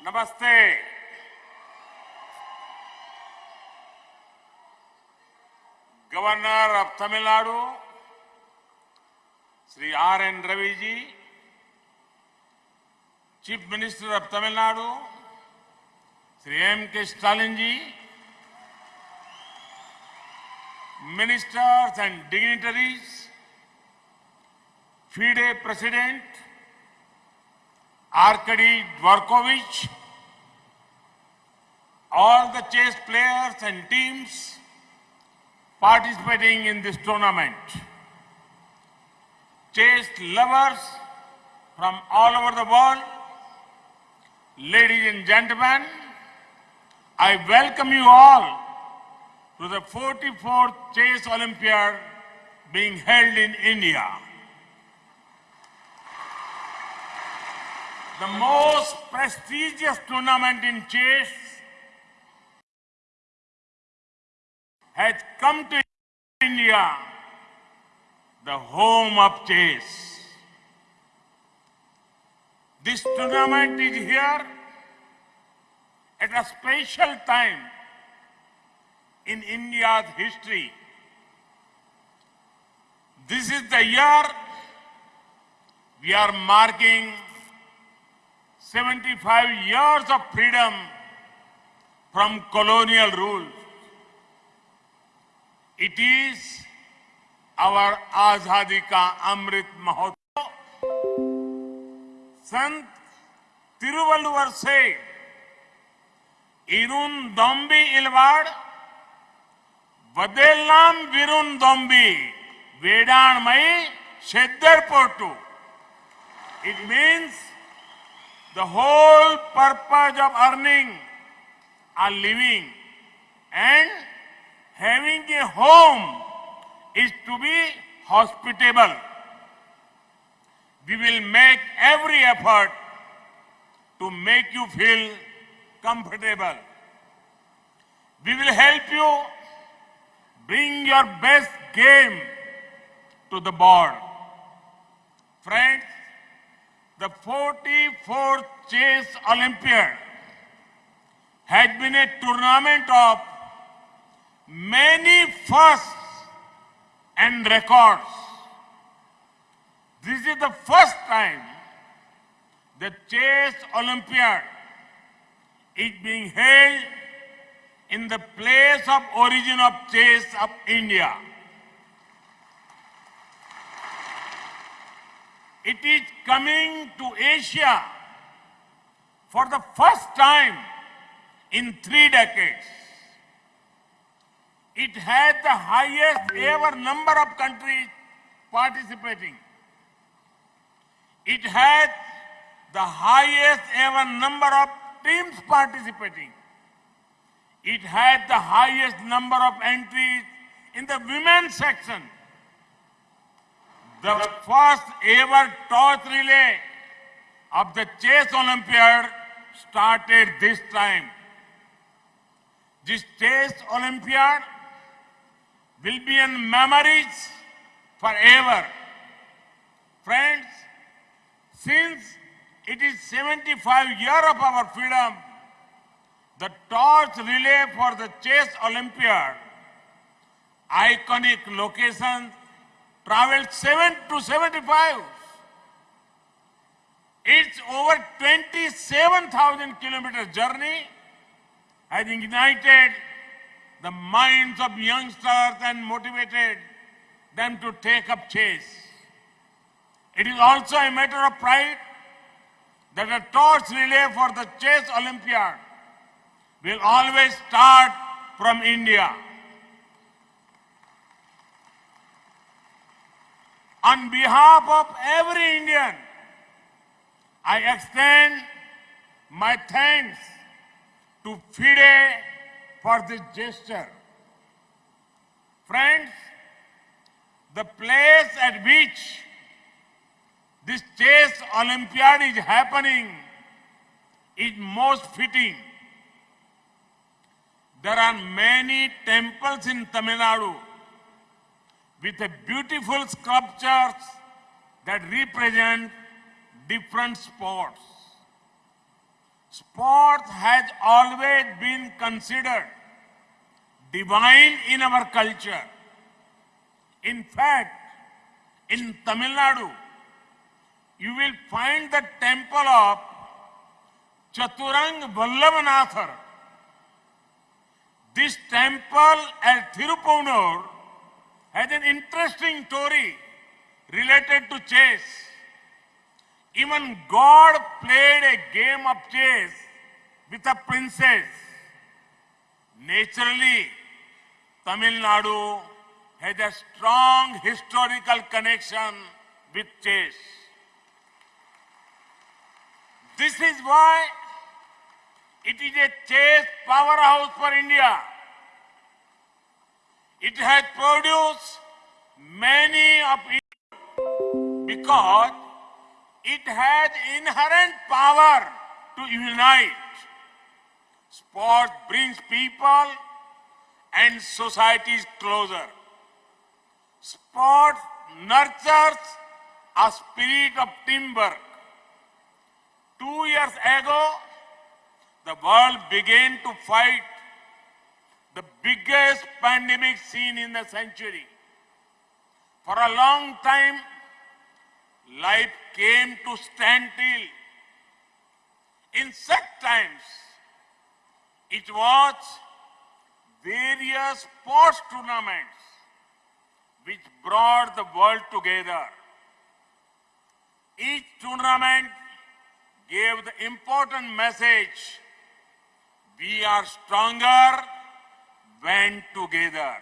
నమస్తే. Governor of Tamil Nadu Shri RN Ravi ji chief minister of Tamil Nadu Shri MK Stalin ji ministers and dignitaries ఫీడే president Arkady Dvorkovich, all the chess players and teams participating in this tournament, chess lovers from all over the world, ladies and gentlemen, I welcome you all to the 44th Chess Olympiad being held in India. The most prestigious tournament in chess has come to India, the home of chess. This tournament is here at a special time in India's history. This is the year we are marking 75 years of freedom from colonial rule. It is our आज़ादी का अमृत महोत्सव संत तिरुवल्लुवर से इरुन दोम्बी इलवाड़ वदेलाम विरुन दोम्बी वेडाणमयी शेदर पोटू It means The whole purpose of earning a living and having a home is to be hospitable. We will make every effort to make you feel comfortable. We will help you bring your best game to the board. Friends, the 44th Chess Olympiad has been a tournament of many firsts and records. This is the first time the Chess Olympiad is being held in the place of origin of chess of India. It is coming to Asia for the first time in three decades. It has the highest ever number of countries participating. It has the highest ever number of teams participating. It had the highest number of entries in the women's section. The first ever torch relay of the Chess Olympiad started this time. This Chess Olympiad will be in memories forever. Friends, since it is 75 year of our freedom, the torch relay for the Chess Olympiad, iconic locations, traveled 7 to 75. Its over 27,000 kilometer journey has ignited the minds of youngsters and motivated them to take up chess. It is also a matter of pride that a torch relay for the Chess Olympiad will always start from India. On behalf of every Indian, I extend my thanks to FIDE for this gesture. Friends, the place at which this chess Olympiad is happening is most fitting. There are many temples in Tamil Nadu with a beautiful sculptures that represent different sports. Sport has always been considered divine in our culture. In fact, in Tamil Nadu, you will find the temple of Chaturang Vallabhanathar. This temple at Thirupunur has an interesting story related to chess. Even God played a game of chess with a princess. Naturally, Tamil Nadu has a strong historical connection with chess. This is why it is a chess powerhouse for India. It has produced many of it because it has inherent power to unite. Sport brings people and societies closer. Sport nurtures a spirit of teamwork. Two years ago, the world began to fight the biggest pandemic seen in the century. For a long time, life came to stand standstill. In such times, it was various sports tournaments which brought the world together. Each tournament gave the important message we are stronger when together.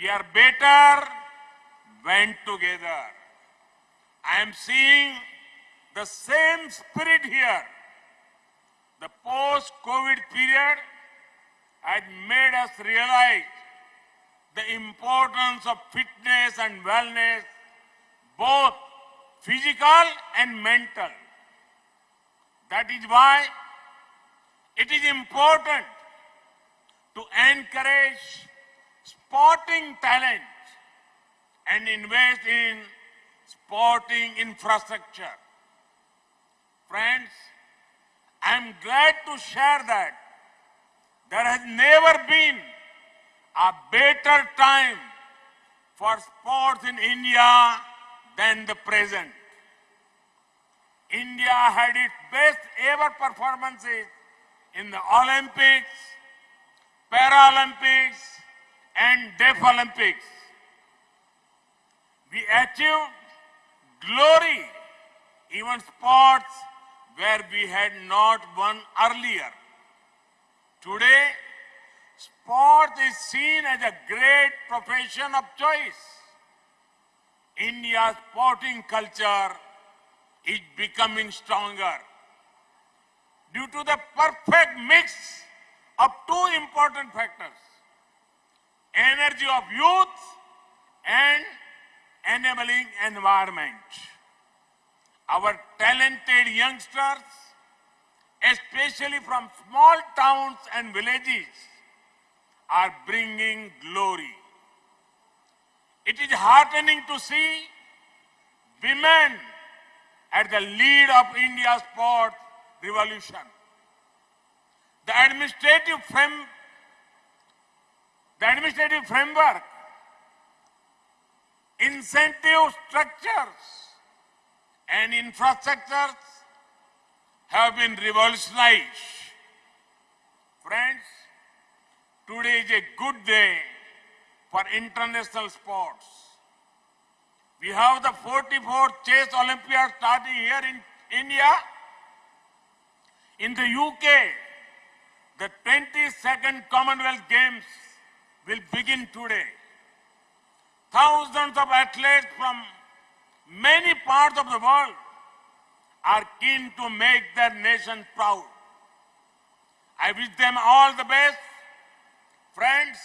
We are better when together. I am seeing the same spirit here. The post COVID period has made us realize the importance of fitness and wellness, both physical and mental. That is why it is important to encourage sporting talent and invest in sporting infrastructure. Friends, I am glad to share that there has never been a better time for sports in India than the present. India had its best ever performances in the Olympics, Paralympics, and Deaf Olympics. We achieved glory, even sports where we had not won earlier. Today, sport is seen as a great profession of choice. India's sporting culture is becoming stronger due to the perfect mix of two important factors energy of youth and enabling environment. Our talented youngsters, especially from small towns and villages, are bringing glory. It is heartening to see women at the lead of India's sports revolution. The administrative frame, the administrative framework, incentive structures, and infrastructures have been revolutionized. Friends, today is a good day for international sports. We have the 44th Chess Olympiad starting here in India. In the UK, the 22nd Commonwealth Games will begin today. Thousands of athletes from many parts of the world are keen to make their nation proud. I wish them all the best. Friends,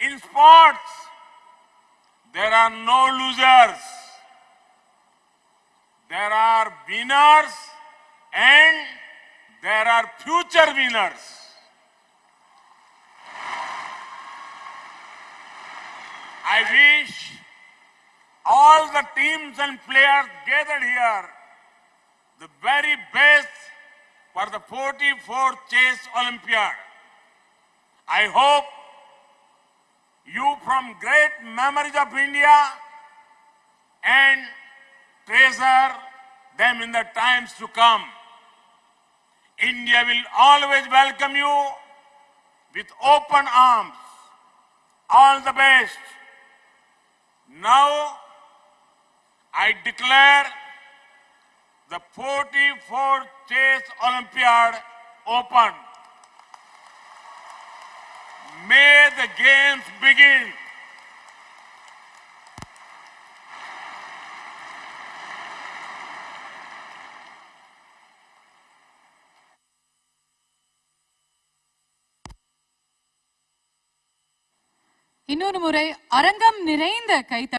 in sports, there are no losers. There are winners and there are future winners. I wish all the teams and players gathered here the very best for the 44th Chess Olympiad. I hope you from great memories of India and treasure them in the times to come. India will always welcome you with open arms. All the best. Now, I declare the 44th Chess Olympiad open. May the games begin. இன்னொரு முறை அரங்கம் நிறைந்த கைத்த